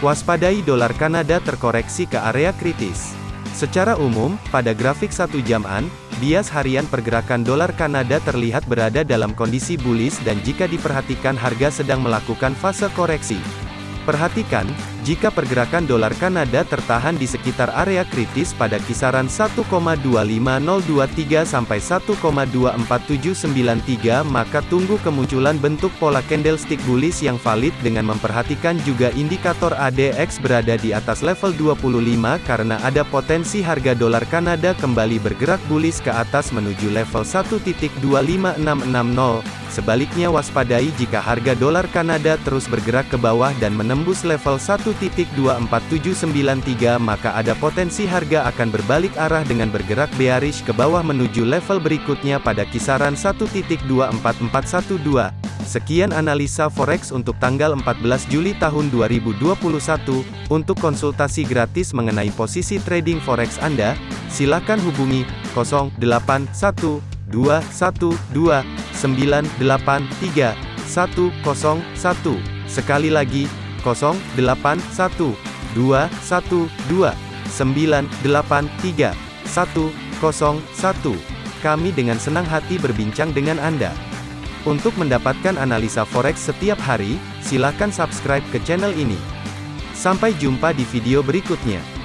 Waspadai dolar Kanada terkoreksi ke area kritis. Secara umum, pada grafik satu jaman, bias harian pergerakan dolar Kanada terlihat berada dalam kondisi bullish dan jika diperhatikan harga sedang melakukan fase koreksi. Perhatikan, jika pergerakan dolar Kanada tertahan di sekitar area kritis pada kisaran 1,25023 sampai 1,24793 maka tunggu kemunculan bentuk pola candlestick bullish yang valid dengan memperhatikan juga indikator ADX berada di atas level 25 karena ada potensi harga dolar Kanada kembali bergerak bullish ke atas menuju level 1.25660. Sebaliknya waspadai jika harga dolar Kanada terus bergerak ke bawah dan menembus level 1.24793 maka ada potensi harga akan berbalik arah dengan bergerak bearish ke bawah menuju level berikutnya pada kisaran 1.24412. Sekian analisa forex untuk tanggal 14 Juli tahun 2021. Untuk konsultasi gratis mengenai posisi trading forex Anda, silakan hubungi 081212 983 101. Sekali lagi, 081 212 983 101. Kami dengan senang hati berbincang dengan Anda. Untuk mendapatkan analisa forex setiap hari, silakan subscribe ke channel ini. Sampai jumpa di video berikutnya.